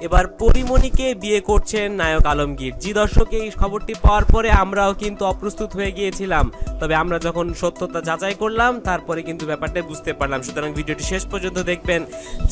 এবার পরিমণিকে বিয়ে করছেন নায়ক আলমগীর। জি দর্শক, এই খবরটি পাওয়ার পরে আমরাও কিন্তু অপ্রস্তুত হয়ে গিয়েছিলাম। তবে আমরা যখন সত্যতা যাচাই করলাম, তারপরে কিন্তু ব্যাপারটা বুঝতে পারলাম। সুতরাং ভিডিওটি শেষ পর্যন্ত দেখবেন।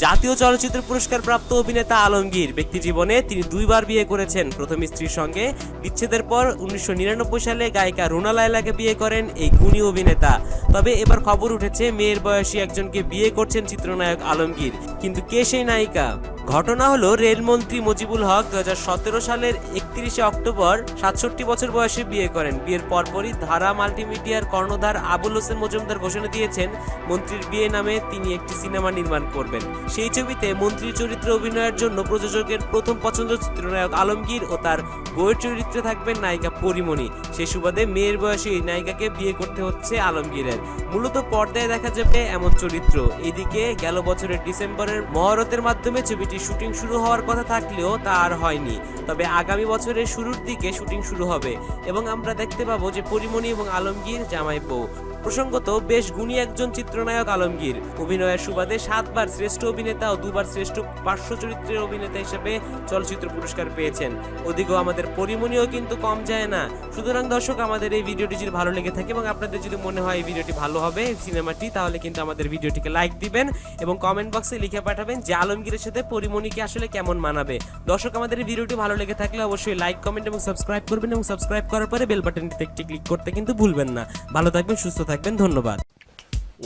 জাতীয় চলচ্চিত্র পুরস্কার প্রাপ্ত অভিনেতা আলমগীর, ব্যক্তি জীবনে তিনি দুইবার বিয়ে করেছেন। প্রথম স্ত্রীর সঙ্গে বিচ্ছেদের পর উনিশশো নিরানব্বই সালে গায়িকা রুনা লায়লাকে বিয়ে করেন এই গুণী অভিনেতা। তবে এবার খবর উঠেছে, মেয়ের বয়সী একজনকে বিয়ে করছেন চিত্রনায়ক আলমগীর। কিন্তু কে সেই নায়িকা? ঘটনা হলো, রেলমন্ত্রী মুজিবুল হক দু হাজার সতেরো সালের একত্রিশে অক্টোবর সাতষট্টি বছর বয়সে বিয়ে করেন। বিয়ের পরপরই ধারা মাল্টিমিডিয়ার কর্ণধার আবুল হোসেন মজুমদার ঘোষণা দিয়েছেন, মন্ত্রীর বিয়ে নামে তিনি একটি সিনেমা নির্মাণ করবেন। সেই ছবিতে মন্ত্রীর চরিত্রে অভিনয়ের জন্য প্রযোজকের প্রথম পছন্দ চিত্রনায়ক আলমগীর ও তার বইয়ের চরিত্রে থাকবেন নায়িকা পরিমণি। সেই সুবাদে মেয়ের বয়সী এই নায়িকাকে বিয়ে করতে হচ্ছে আলমগীরের। মূলত পর্দায় দেখা যাবে এমন চরিত্র। এদিকে গেল বছরের ডিসেম্বরের মহরতের মাধ্যমে ছবিটি শুটিং শুরু হওয়ার কথা থাকলেও তা আর হয়নি। তবে আগামী বছরের শুরুর দিকে শুটিং শুরু হবে এবং আমরা দেখতে পাবো যে পরিমণি এবং আলমগীর জামাই বউ প্রসঙ্গত, বেশ গুণী একজন চিত্রনায়ক আলমগীর। অভিনয়ের সুবাদে সাতবার শ্রেষ্ঠ অভিনেতা ও দুবার শ্রেষ্ঠ পার্শ্ব চরিত্রের অভিনেতা হিসেবে চলচ্চিত্র পুরস্কার পেয়েছেন। ওদিকেও আমাদের পরিমণিও কিন্তু কম যায় না। সুতরাং দর্শক, আমাদের এই ভিডিওটি যদি ভালো লেগে থাকে এবং আপনাদের যদি মনে হয় এই ভিডিওটি ভালো হবে সিনেমাটি, তাহলে কিন্তু আমাদের ভিডিওটিকে লাইক দিবেন এবং কমেন্ট বক্সে লিখে পাঠাবেন যে আলমগীরের সাথে পরিমণিকে আসলে কেমন মানাবে। দর্শক, আমাদের এই ভিডিওটি ভালো লেগে থাকলে অবশ্যই লাইক, কমেন্ট এবং সাবস্ক্রাইব করবেন এবং সাবস্ক্রাইব করার পরে বেল বাটনটিতে একটি ক্লিক করতে কিন্তু ভুলবেন না। ভালো থাকবেন, সুস্থ থাকবেন। ধন্যবাদ।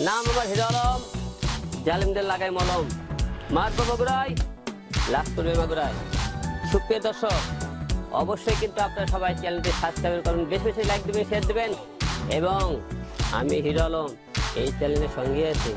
নাম আমার হিরো আলম, জালিমদের লাগাই মলম। মারব বগুড়াই লাস্ট করবে সুপ্রিয় দর্শক, অবশ্যই কিন্তু আপনারা সবাই চ্যানেলটি সাবস্ক্রাইব করুন, বেশি বেশি লাইক দেবেন শেয়ার দেবেন, এবং আমি হিরো আলম এই চ্যানেলের সঙ্গে আছি।